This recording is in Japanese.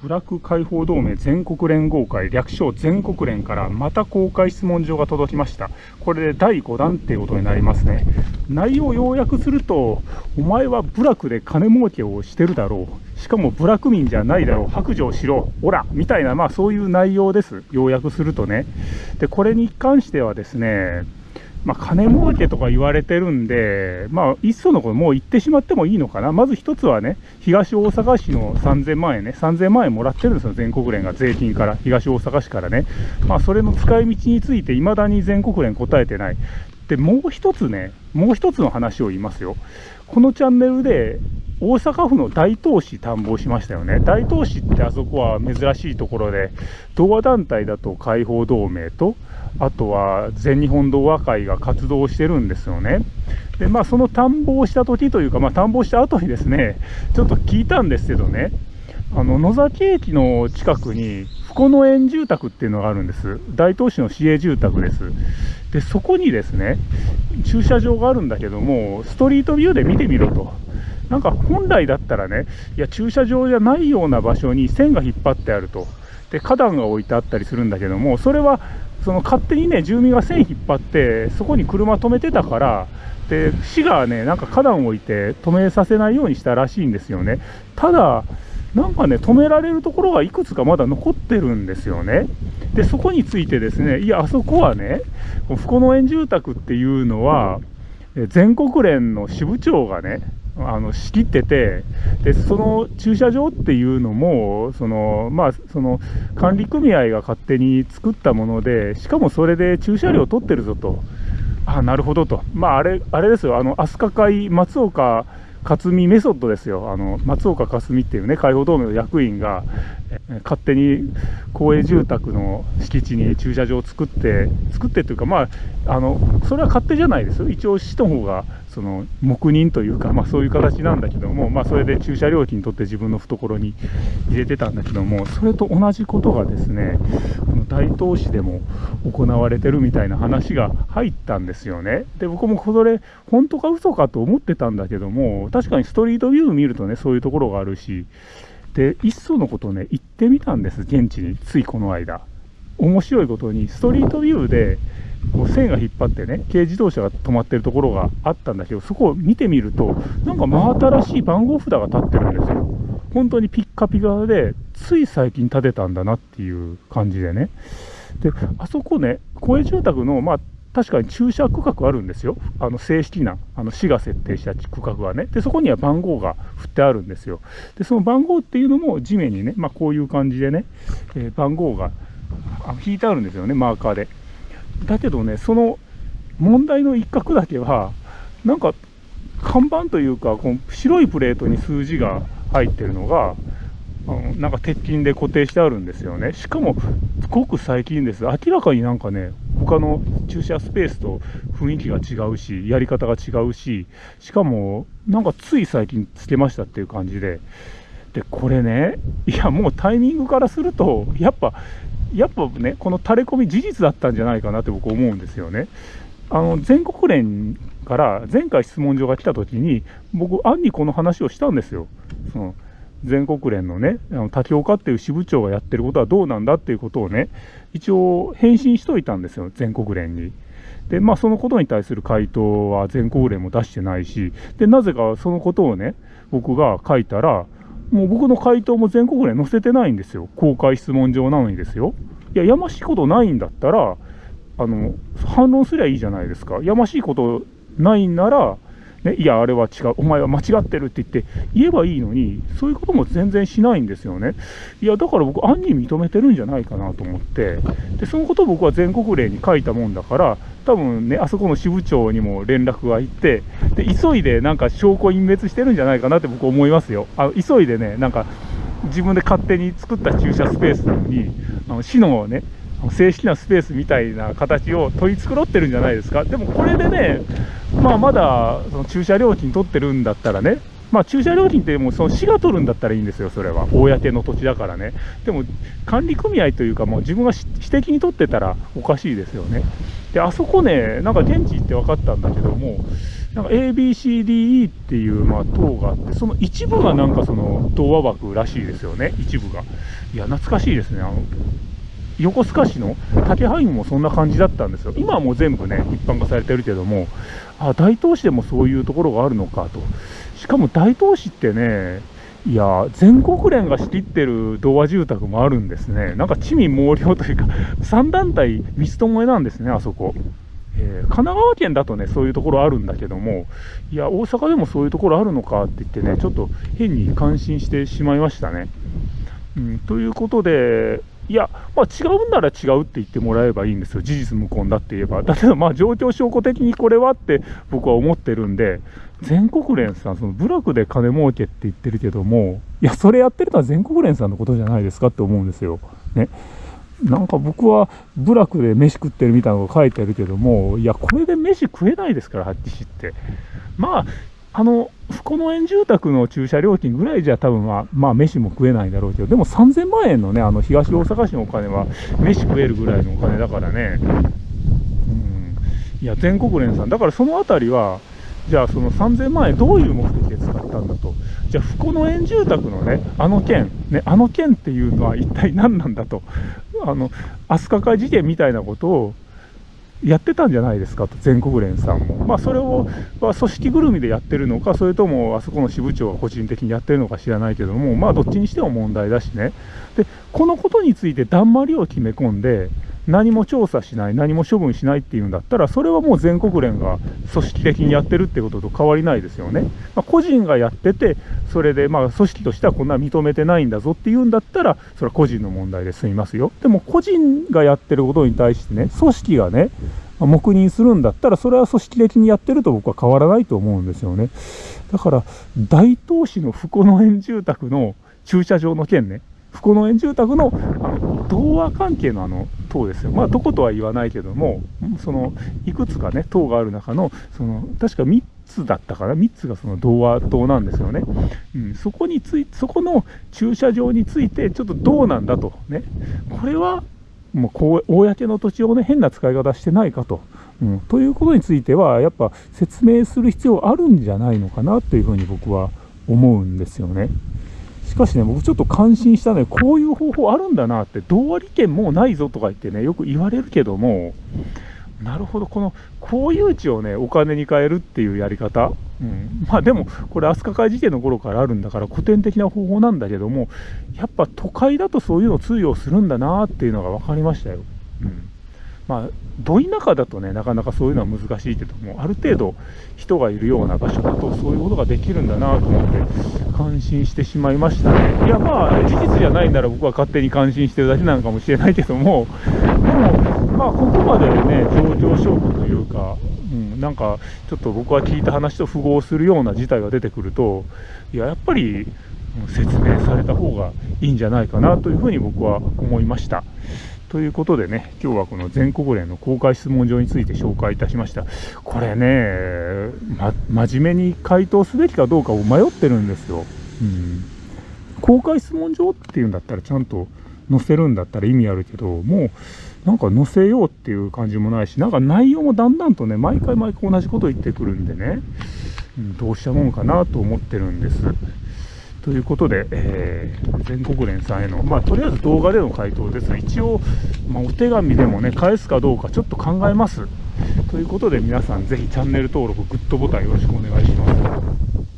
ブラック解放同盟全国連合会略称全国連からまた公開質問状が届きました。これで第5弾っていうことになりますね。内容を要約すると、お前は部落で金儲けをしてるだろう。しかも部落民じゃないだろう。白状しろ。オラみたいな、まあそういう内容です。要約するとね。で、これに関してはですね、まあ、金儲けとか言われてるんで、まあ、いっそのこともう言ってしまってもいいのかな。まず一つはね、東大阪市の3000万円ね、3000万円もらってるんですよ、全国連が税金から、東大阪市からね。まあ、それの使い道について未だに全国連答えてない。で、もう一つね、もう一つの話を言いますよ。このチャンネルで、大阪府の大東市探訪しましたよね。大東市ってあそこは珍しいところで、童話団体だと解放同盟と、あとは全日本童話会が活動してるんですよね。で、まあその探訪した時というか、まあ探訪した後にですね、ちょっと聞いたんですけどね、あの、野崎駅の近くに、この園住宅っていうのがあるんです。大東市の市営住宅です。で、そこにですね、駐車場があるんだけども、ストリートビューで見てみろと。なんか本来だったらね、いや、駐車場じゃないような場所に線が引っ張ってあると。で、花壇が置いてあったりするんだけども、それはその勝手にね、住民が線引っ張って、そこに車止めてたから、で、市がね、なんか花壇を置いて止めさせないようにしたらしいんですよね。ただ、なんかね、止められるところがいくつかまだ残ってるんですよね。で、そこについてですね、いや、あそこはね、不幸農園住宅っていうのは、全国連の支部長がね、あの仕切っててで、その駐車場っていうのも、そのまあ、その管理組合が勝手に作ったもので、しかもそれで駐車料取ってるぞと、あなるほどと、まあ、あれあれですよ、あの飛鳥会、松岡克美メソッドですよ、あの松岡克美っていうね、解放同盟の役員が、勝手に公営住宅の敷地に駐車場を作って、作ってというか、まあ、あのそれは勝手じゃないですよ、一応、市の方がその黙認というか、まあ、そういう形なんだけども、まあ、それで駐車料金取って自分の懐に入れてたんだけども、それと同じことがですね、この大東市でも行われてるみたいな話が入ったんですよね。で、僕もそれ、本当か嘘かと思ってたんだけども、確かにストリートビュー見るとね、そういうところがあるし、で、いっそのことね、行ってみたんです、現地に、ついこの間。面白いことに、ストリートビューで、こう線が引っ張ってね、軽自動車が止まってるところがあったんだけど、そこを見てみると、なんか真新しい番号札が立ってるんですよ。本当にピッカピカで、つい最近建てたんだなっていう感じでね。で、あそこね、公営住宅の、まあ、確かに駐車区画あるんですよ。あの正式な、あの市が設定した区画はね。で、そこには番号が振ってあるんですよ。で、その番号っていうのも地面にね、まあこういう感じでね、えー、番号が引いてあるんですよね、マーカーで。だけどね、その問題の一角だけは、なんか看板というか、この白いプレートに数字が入ってるのが、あのなんか鉄筋で固定してあるんですよね。しかも、ごく最近です。明らかになんかね、他の駐車スペースと雰囲気が違うし、やり方が違うし、しかも、なんかつい最近つけましたっていう感じで、で、これね、いや、もうタイミングからすると、やっぱ、やっぱね、この垂れ込み事実だったんじゃないかなって僕思うんですよね。あの、全国連から前回質問状が来た時に、僕、案にこの話をしたんですよ。その全国連のね、あの滝岡っていう支部長がやってることはどうなんだっていうことをね、一応返信しといたんですよ、全国連に。で、まあそのことに対する回答は全国連も出してないし、で、なぜかそのことをね、僕が書いたら、もう僕の回答も全国連載せてないんですよ。公開質問状なのにですよ。いや、やましいことないんだったら、あの、反論すりゃいいじゃないですか。やましいことないんなら、ね、いや、あれは違う、お前は間違ってるって言って言えばいいのに、そういうことも全然しないんですよね。いや、だから僕、案に認めてるんじゃないかなと思って、で、そのことを僕は全国令に書いたもんだから、多分ね、あそこの支部長にも連絡が行って、で、急いでなんか証拠隠滅してるんじゃないかなって僕思いますよ。あ急いでね、なんか、自分で勝手に作った駐車スペースなのに、あの市のね、正式なスペースみたいな形を取り繕ってるんじゃないですか。でもこれでね、まあまだその駐車料金取ってるんだったらね、まあ駐車料金ってもうその市が取るんだったらいいんですよ、それは。公の土地だからね。でも管理組合というかもう自分が私的に取ってたらおかしいですよね。で、あそこね、なんか現地行って分かったんだけども、なんか ABCDE っていう、まあ、塔があって、その一部がなんかその童話枠らしいですよね、一部が。いや、懐かしいですね。あの横須賀市の竹ハイムもそんな感じだったんですよ。今はもう全部ね、一般化されてるけども、あ、大東市でもそういうところがあるのかと。しかも大東市ってね、いや、全国連が仕切ってる童話住宅もあるんですね。なんか地味猛量というか、3団体三つともえなんですね、あそこ。えー、神奈川県だとね、そういうところあるんだけども、いや、大阪でもそういうところあるのかって言ってね、ちょっと変に感心してしまいましたね。うん、ということで、いや、まあ、違うんなら違うって言ってもらえばいいんですよ、事実無根だって言えば。だけど、まあ、状況証拠的にこれはって僕は思ってるんで、全国連さん、その部落で金儲けって言ってるけども、いや、それやってるのは全国連さんのことじゃないですかって思うんですよ。ね。なんか僕は部落で飯食ってるみたいなのが書いてあるけども、いや、これで飯食えないですから、はっきり言って。まあ、あの、この園住宅の駐車料金ぐらいじゃ多分まあ、まあ、飯も食えないだろうけど、でも3000万円のね、あの、東大阪市のお金は、飯食えるぐらいのお金だからね。うん。いや、全国連さん。だからそのあたりは、じゃあその3000万円どういう目的で使ったんだと。じゃあ、この園住宅のね、あの件、ね、あの件っていうのは一体何なんだと。あの、飛鳥会事件みたいなことをやってたんじゃないですかと、全国連さんも。まあ、それを、まあ、組織ぐるみでやってるのか、それともあそこの支部長が個人的にやってるのか知らないけども、まあ、どっちにしても問題だしね。で、このことについてだんまりを決め込んで、何も調査しない、何も処分しないっていうんだったら、それはもう全国連が組織的にやってるってことと変わりないですよね。まあ、個人がやってて、それでまあ組織としてはこんな認めてないんだぞっていうんだったら、それは個人の問題で済みますよ。でも個人がやってることに対してね、組織がね、黙認するんだったら、それは組織的にやってると僕は変わらないと思うんですよね。だから、大東市の不の園住宅の駐車場の件ね、不の園住宅のあの童話関係のあの塔ですよ。まあ、どことは言わないけども、その、いくつかね、塔がある中の、その、確か3つだったかな、3つがその童話塔なんですよね。うん、そこについ、そこの駐車場について、ちょっとどうなんだと。ね。これは、もう公の土地をね、変な使い方してないかと。うん、ということについては、やっぱ説明する必要あるんじゃないのかなというふうに僕は思うんですよね。しかしね、僕ちょっと感心したね、こういう方法あるんだなって、同割権もうないぞとか言ってね、よく言われるけども、なるほど、この公有地をね、お金に変えるっていうやり方、うん、まあでも、これ、飛鳥会事件の頃からあるんだから、古典的な方法なんだけども、やっぱ都会だとそういうの通用するんだなっていうのが分かりましたよ。うん。まあ、ど田舎だとね、なかなかそういうのは難しいけども、ある程度人がいるような場所だと、そういうことができるんだなと思って、感心してしまいましたね。いや、まあ、事実じゃないなら僕は勝手に感心してるだけなのかもしれないけども、でも、まあ、ここまでね、状況証拠というか、うん、なんか、ちょっと僕は聞いた話と符合するような事態が出てくると、いや、やっぱり、説明された方がいいんじゃないかなというふうに僕は思いました。ということでね、今日はこの全国連の公開質問状について紹介いたしました。これね、ま、真面目に回答すべきかどうかを迷ってるんですよ。うん。公開質問状っていうんだったらちゃんと載せるんだったら意味あるけど、もうなんか載せようっていう感じもないし、なんか内容もだんだんとね、毎回毎回同じこと言ってくるんでね、うん、どうしたもんかなと思ってるんです。ということで、えー、全国連さんへの、まあ、とりあえず動画での回答ですが。一応、まあ、お手紙でもね、返すかどうかちょっと考えます。ということで、皆さんぜひチャンネル登録、グッドボタンよろしくお願いします。